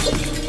you.